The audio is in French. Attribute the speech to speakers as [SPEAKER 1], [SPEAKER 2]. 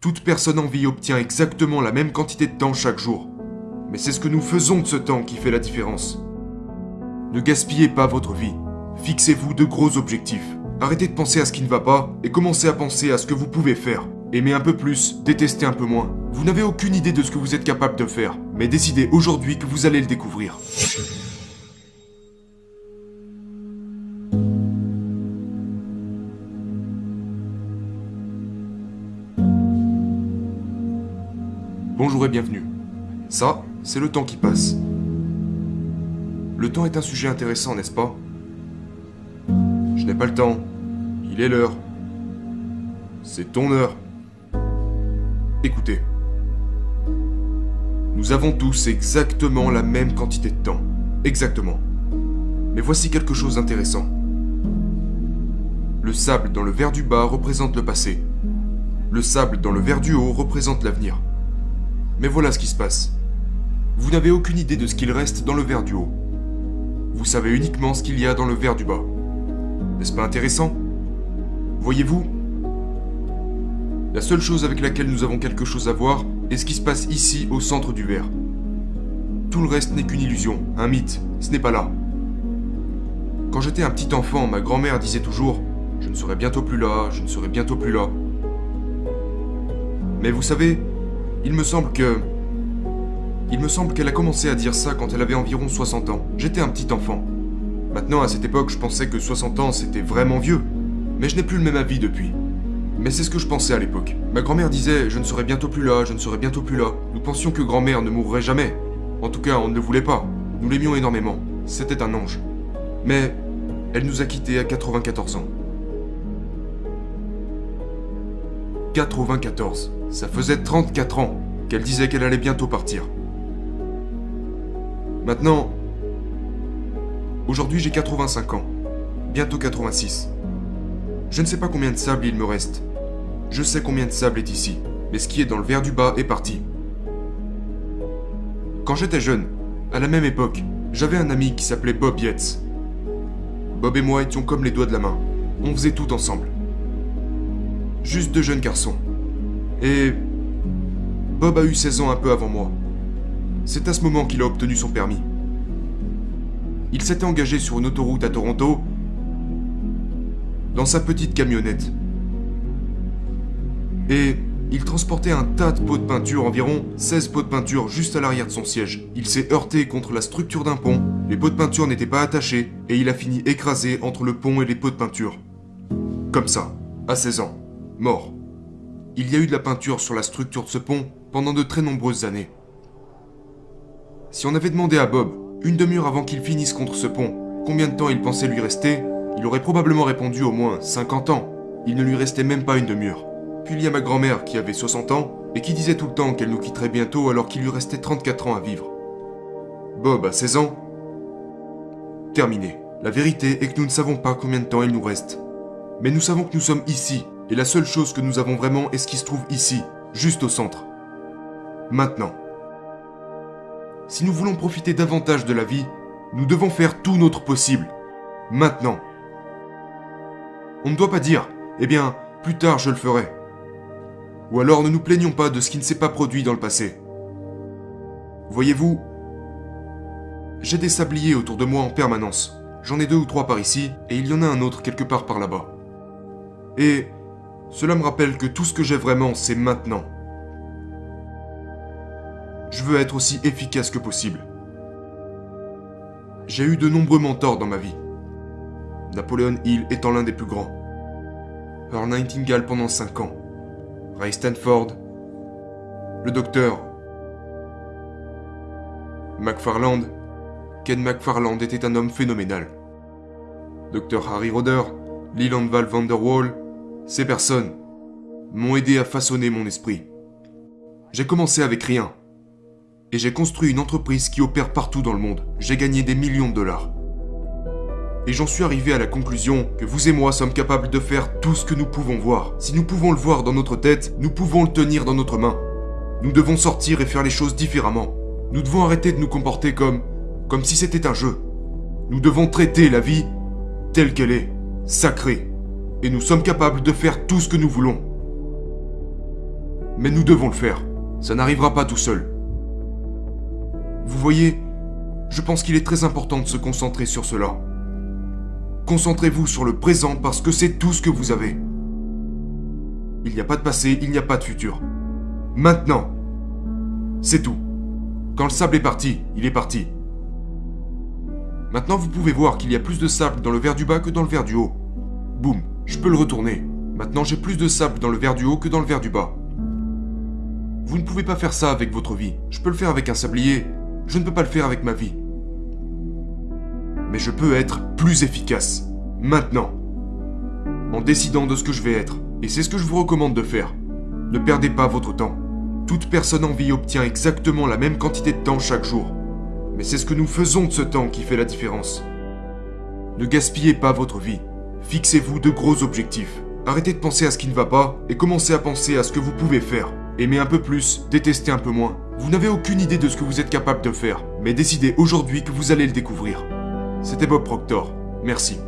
[SPEAKER 1] Toute personne en vie obtient exactement la même quantité de temps chaque jour. Mais c'est ce que nous faisons de ce temps qui fait la différence. Ne gaspillez pas votre vie. Fixez-vous de gros objectifs. Arrêtez de penser à ce qui ne va pas et commencez à penser à ce que vous pouvez faire. Aimez un peu plus, détestez un peu moins. Vous n'avez aucune idée de ce que vous êtes capable de faire, mais décidez aujourd'hui que vous allez le découvrir. Bonjour et bienvenue. Ça, c'est le temps qui passe. Le temps est un sujet intéressant, n'est-ce pas? Je n'ai pas le temps. Il est l'heure. C'est ton heure. Écoutez. Nous avons tous exactement la même quantité de temps. Exactement. Mais voici quelque chose d'intéressant. Le sable dans le verre du bas représente le passé. Le sable dans le verre du haut représente l'avenir. Mais voilà ce qui se passe. Vous n'avez aucune idée de ce qu'il reste dans le verre du haut. Vous savez uniquement ce qu'il y a dans le verre du bas. N'est-ce pas intéressant? Voyez-vous? La seule chose avec laquelle nous avons quelque chose à voir est ce qui se passe ici au centre du verre. Tout le reste n'est qu'une illusion, un mythe, ce n'est pas là. Quand j'étais un petit enfant, ma grand-mère disait toujours ⁇ Je ne serai bientôt plus là, je ne serai bientôt plus là ⁇ Mais vous savez, il me semble que... Il me semble qu'elle a commencé à dire ça quand elle avait environ 60 ans. J'étais un petit enfant. Maintenant, à cette époque, je pensais que 60 ans, c'était vraiment vieux. Mais je n'ai plus le même avis depuis. Mais c'est ce que je pensais à l'époque. Ma grand-mère disait Je ne serai bientôt plus là, je ne serai bientôt plus là. Nous pensions que grand-mère ne mourrait jamais. En tout cas, on ne le voulait pas. Nous l'aimions énormément. C'était un ange. Mais elle nous a quittés à 94 ans. 94. Ça faisait 34 ans qu'elle disait qu'elle allait bientôt partir. Maintenant, aujourd'hui j'ai 85 ans, bientôt 86. Je ne sais pas combien de sable il me reste. Je sais combien de sable est ici, mais ce qui est dans le verre du bas est parti. Quand j'étais jeune, à la même époque, j'avais un ami qui s'appelait Bob Yates. Bob et moi étions comme les doigts de la main. On faisait tout ensemble. Juste deux jeunes garçons. Et Bob a eu 16 ans un peu avant moi. C'est à ce moment qu'il a obtenu son permis. Il s'était engagé sur une autoroute à Toronto dans sa petite camionnette. Et il transportait un tas de pots de peinture, environ 16 pots de peinture juste à l'arrière de son siège. Il s'est heurté contre la structure d'un pont, les pots de peinture n'étaient pas attachés, et il a fini écrasé entre le pont et les pots de peinture. Comme ça, à 16 ans, mort. Il y a eu de la peinture sur la structure de ce pont pendant de très nombreuses années. Si on avait demandé à Bob, une demi-heure avant qu'il finisse contre ce pont, combien de temps il pensait lui rester, il aurait probablement répondu au moins 50 ans. Il ne lui restait même pas une demi-heure. Puis il y a ma grand-mère qui avait 60 ans et qui disait tout le temps qu'elle nous quitterait bientôt alors qu'il lui restait 34 ans à vivre. Bob a 16 ans? Terminé. La vérité est que nous ne savons pas combien de temps il nous reste. Mais nous savons que nous sommes ici, et la seule chose que nous avons vraiment est ce qui se trouve ici, juste au centre. Maintenant. Si nous voulons profiter davantage de la vie, nous devons faire tout notre possible. Maintenant. On ne doit pas dire, eh bien, plus tard je le ferai. Ou alors ne nous plaignons pas de ce qui ne s'est pas produit dans le passé. Voyez-vous, j'ai des sabliers autour de moi en permanence. J'en ai deux ou trois par ici, et il y en a un autre quelque part par là-bas. Et cela me rappelle que tout ce que j'ai vraiment, c'est maintenant. Je veux être aussi efficace que possible. J'ai eu de nombreux mentors dans ma vie. Napoleon Hill étant l'un des plus grands. Earl Nightingale pendant 5 ans. Ray Stanford. Le docteur. McFarland. Ken McFarland était un homme phénoménal. Dr Harry Roder, Leland Val van der Waal, ces personnes m'ont aidé à façonner mon esprit. J'ai commencé avec rien. Et j'ai construit une entreprise qui opère partout dans le monde. J'ai gagné des millions de dollars. Et j'en suis arrivé à la conclusion que vous et moi sommes capables de faire tout ce que nous pouvons voir. Si nous pouvons le voir dans notre tête, nous pouvons le tenir dans notre main. Nous devons sortir et faire les choses différemment. Nous devons arrêter de nous comporter comme si c'était un jeu. Nous devons traiter la vie telle qu'elle est, sacrée. Et nous sommes capables de faire tout ce que nous voulons. Mais nous devons le faire. Ça n'arrivera pas tout seul. Vous voyez, je pense qu'il est très important de se concentrer sur cela. Concentrez-vous sur le présent parce que c'est tout ce que vous avez. Il n'y a pas de passé, il n'y a pas de futur. Maintenant. C'est tout. Quand le sable est parti, il est parti. Maintenant, vous pouvez voir qu'il y a plus de sable dans le verre du bas que dans le verre du haut. Boum, je peux le retourner. Maintenant, j'ai plus de sable dans le verre du haut que dans le verre du bas. Vous ne pouvez pas faire ça avec votre vie. Je peux le faire avec un sablier. Je ne peux pas le faire avec ma vie. Mais je peux être plus efficace. Maintenant. En décidant de ce que je vais être. Et c'est ce que je vous recommande de faire. Ne perdez pas votre temps. Toute personne en vie obtient exactement la même quantité de temps chaque jour. Mais c'est ce que nous faisons de ce temps qui fait la différence. Ne gaspillez pas votre vie. Fixez-vous de gros objectifs. Arrêtez de penser à ce qui ne va pas et commencez à penser à ce que vous pouvez faire. Aimez un peu plus, détestez un peu moins. Vous n'avez aucune idée de ce que vous êtes capable de faire, mais décidez aujourd'hui que vous allez le découvrir. C'était Bob Proctor. Merci.